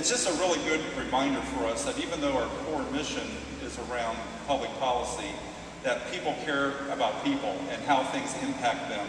it's just a really good reminder for us that even though our core mission is around public policy, that people care about people and how things impact them.